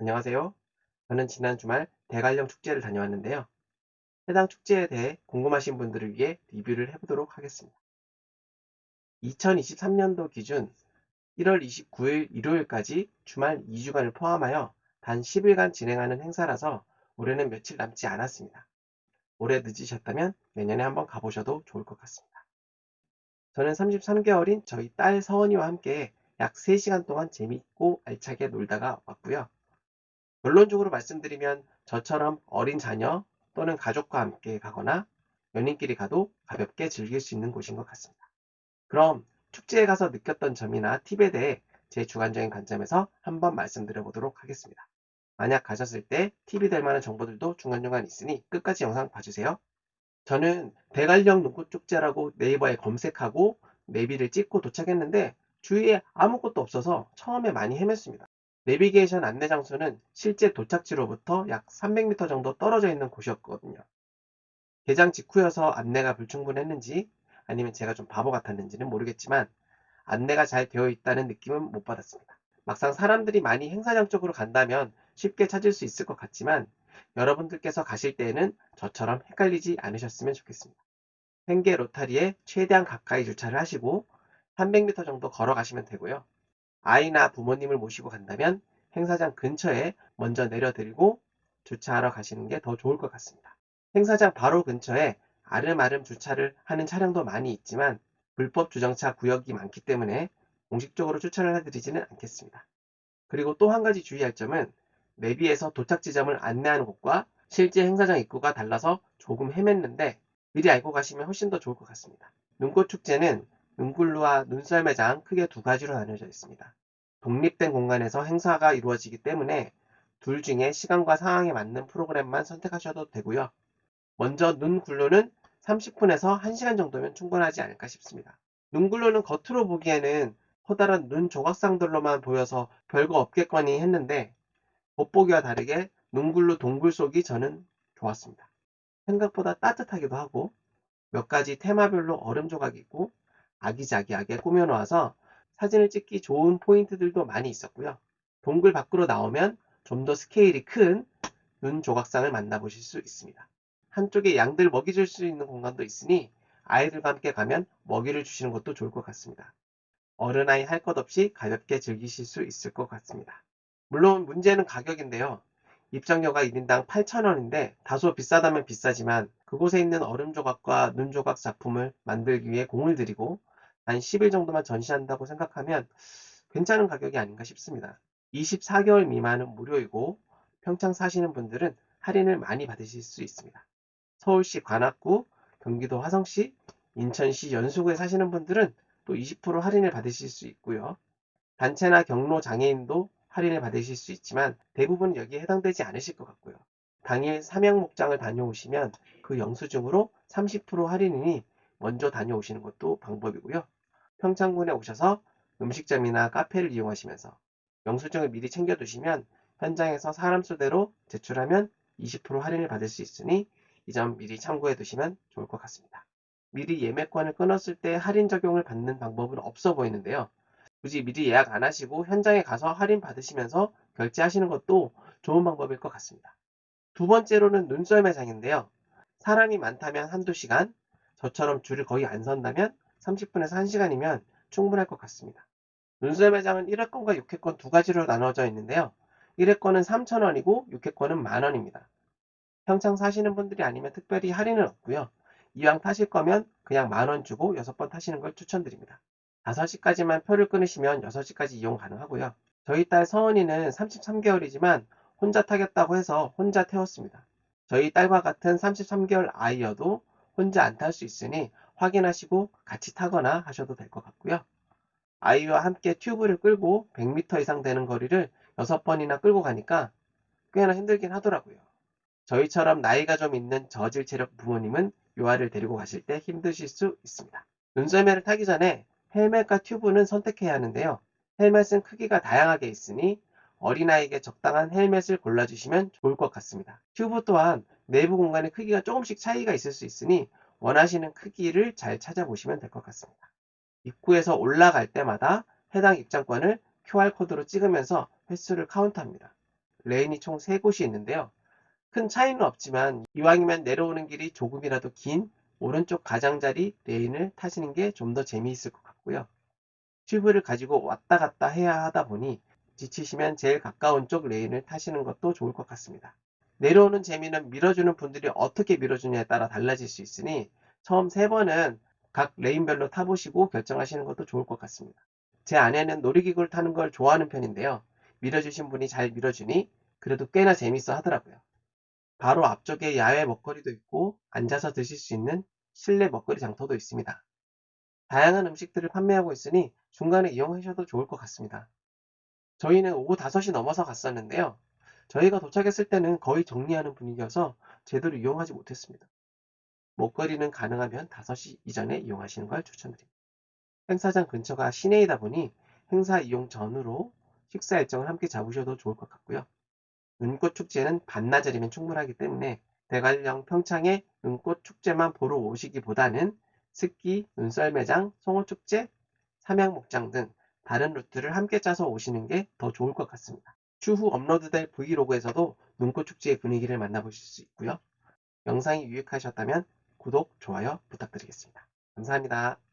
안녕하세요. 저는 지난 주말 대관령 축제를 다녀왔는데요. 해당 축제에 대해 궁금하신 분들을 위해 리뷰를 해보도록 하겠습니다. 2023년도 기준 1월 29일 일요일까지 주말 2주간을 포함하여 단 10일간 진행하는 행사라서 올해는 며칠 남지 않았습니다. 올해 늦으셨다면 내년에 한번 가보셔도 좋을 것 같습니다. 저는 33개월인 저희 딸 서원이와 함께 약 3시간 동안 재밌고 알차게 놀다가 왔고요. 결론적으로 말씀드리면 저처럼 어린 자녀 또는 가족과 함께 가거나 연인끼리 가도 가볍게 즐길 수 있는 곳인 것 같습니다. 그럼 축제에 가서 느꼈던 점이나 팁에 대해 제 주관적인 관점에서 한번 말씀드려 보도록 하겠습니다. 만약 가셨을 때 팁이 될 만한 정보들도 중간중간 있으니 끝까지 영상 봐주세요. 저는 대관령 눈꽃축제라고 네이버에 검색하고 내비를 찍고 도착했는데 주위에 아무것도 없어서 처음에 많이 헤맸습니다. 내비게이션 안내 장소는 실제 도착지로부터 약 300m 정도 떨어져 있는 곳이었거든요. 개장 직후여서 안내가 불충분했는지 아니면 제가 좀 바보 같았는지는 모르겠지만 안내가 잘 되어 있다는 느낌은 못 받았습니다. 막상 사람들이 많이 행사장 쪽으로 간다면 쉽게 찾을 수 있을 것 같지만 여러분들께서 가실 때에는 저처럼 헷갈리지 않으셨으면 좋겠습니다. 횡계 로타리에 최대한 가까이 주차를 하시고 300m 정도 걸어가시면 되고요. 아이나 부모님을 모시고 간다면 행사장 근처에 먼저 내려드리고 주차하러 가시는 게 더 좋을 것 같습니다. 행사장 바로 근처에 아름아름 주차를 하는 차량도 많이 있지만 불법 주정차 구역이 많기 때문에 공식적으로 추천을 해드리지는 않겠습니다. 그리고 또 한 가지 주의할 점은 내비에서 도착 지점을 안내하는 곳과 실제 행사장 입구가 달라서 조금 헤맸는데 미리 알고 가시면 훨씬 더 좋을 것 같습니다. 눈꽃 축제는 눈굴루와 눈썰매장 크게 두 가지로 나뉘어져 있습니다. 독립된 공간에서 행사가 이루어지기 때문에 둘 중에 시간과 상황에 맞는 프로그램만 선택하셔도 되고요. 먼저 눈굴루는 30분에서 1시간 정도면 충분하지 않을까 싶습니다. 눈굴루는 겉으로 보기에는 커다란 눈 조각상들로만 보여서 별거 없겠거니 했는데 겉보기와 다르게 눈굴루 동굴 속이 저는 좋았습니다. 생각보다 따뜻하기도 하고 몇 가지 테마별로 얼음 조각이 있고 아기자기하게 꾸며놓아서 사진을 찍기 좋은 포인트들도 많이 있었고요. 동굴 밖으로 나오면 좀 더 스케일이 큰 눈 조각상을 만나보실 수 있습니다. 한쪽에 양들 먹이 줄 수 있는 공간도 있으니 아이들과 함께 가면 먹이를 주시는 것도 좋을 것 같습니다. 어른아이 할 것 없이 가볍게 즐기실 수 있을 것 같습니다. 물론 문제는 가격인데요. 입장료가 1인당 8,000원인데 다소 비싸다면 비싸지만 그곳에 있는 얼음 조각과 눈 조각 작품을 만들기 위해 공을 들이고 한 10일 정도만 전시한다고 생각하면 괜찮은 가격이 아닌가 싶습니다. 24개월 미만은 무료이고 평창 사시는 분들은 할인을 많이 받으실 수 있습니다. 서울시 관악구, 경기도 화성시, 인천시 연수구에 사시는 분들은 또 20% 할인을 받으실 수 있고요. 단체나 경로 장애인도 할인을 받으실 수 있지만 대부분 여기에 해당되지 않으실 것 같고요. 당일 삼양 목장을 다녀오시면 그 영수증으로 30% 할인이니 먼저 다녀오시는 것도 방법이고요. 평창군에 오셔서 음식점이나 카페를 이용하시면서 영수증을 미리 챙겨두시면 현장에서 사람 수대로 제출하면 20% 할인을 받을 수 있으니 이 점 미리 참고해 두시면 좋을 것 같습니다. 미리 예매권을 끊었을 때 할인 적용을 받는 방법은 없어 보이는데요. 굳이 미리 예약 안 하시고 현장에 가서 할인 받으시면서 결제하시는 것도 좋은 방법일 것 같습니다. 두 번째로는 눈썰 매장인데요. 사람이 많다면 한두 시간, 저처럼 줄을 거의 안 선다면 30분에서 1시간이면 충분할 것 같습니다. 눈썰 매장은 1회권과 6회권 두 가지로 나눠져 있는데요. 1회권은 3,000원이고 6회권은 만원입니다. 평창 사시는 분들이 아니면 특별히 할인은 없고요. 이왕 타실 거면 그냥 만 원 주고 6번 타시는 걸 추천드립니다. 5시까지만 표를 끊으시면 6시까지 이용 가능하고요. 저희 딸 서은이는 33개월이지만 혼자 타겠다고 해서 혼자 태웠습니다. 저희 딸과 같은 33개월 아이여도 혼자 안 탈 수 있으니 확인하시고 같이 타거나 하셔도 될 것 같고요. 아이와 함께 튜브를 끌고 100m 이상 되는 거리를 6번이나 끌고 가니까 꽤나 힘들긴 하더라고요. 저희처럼 나이가 좀 있는 저질 체력 부모님은 요아를 데리고 가실 때 힘드실 수 있습니다. 눈썰매를 타기 전에 헬멧과 튜브는 선택해야 하는데요. 헬멧은 크기가 다양하게 있으니 어린아이에게 적당한 헬멧을 골라주시면 좋을 것 같습니다. 튜브 또한 내부 공간의 크기가 조금씩 차이가 있을 수 있으니 원하시는 크기를 잘 찾아보시면 될 것 같습니다. 입구에서 올라갈 때마다 해당 입장권을 QR코드로 찍으면서 횟수를 카운트합니다. 레인이 총 3곳이 있는데요. 큰 차이는 없지만 이왕이면 내려오는 길이 조금이라도 긴 오른쪽 가장자리 레인을 타시는 게 좀 더 재미있을 것 같고요. 튜브를 가지고 왔다 갔다 해야 하다 보니 지치시면 제일 가까운 쪽 레인을 타시는 것도 좋을 것 같습니다. 내려오는 재미는 밀어주는 분들이 어떻게 밀어주냐에 따라 달라질 수 있으니 처음 세 번은 각 레인별로 타보시고 결정하시는 것도 좋을 것 같습니다. 제 아내는 놀이기구를 타는 걸 좋아하는 편인데요. 밀어주신 분이 잘 밀어주니 그래도 꽤나 재밌어 하더라고요. 바로 앞쪽에 야외 먹거리도 있고 앉아서 드실 수 있는 실내 먹거리 장터도 있습니다. 다양한 음식들을 판매하고 있으니 중간에 이용하셔도 좋을 것 같습니다. 저희는 오후 5시 넘어서 갔었는데요. 저희가 도착했을 때는 거의 정리하는 분위기여서 제대로 이용하지 못했습니다. 먹거리는 가능하면 5시 이전에 이용하시는 걸 추천드립니다. 행사장 근처가 시내이다 보니 행사 이용 전후로 식사 일정을 함께 잡으셔도 좋을 것 같고요. 눈꽃 축제는 반나절이면 충분하기 때문에 대관령 평창에 눈꽃 축제만 보러 오시기보다는 습기, 눈썰매장, 송어축제, 삼양목장 등 다른 루트를 함께 짜서 오시는 게 더 좋을 것 같습니다. 추후 업로드될 브이로그에서도 눈꽃 축제의 분위기를 만나보실 수 있고요. 영상이 유익하셨다면 구독, 좋아요 부탁드리겠습니다. 감사합니다.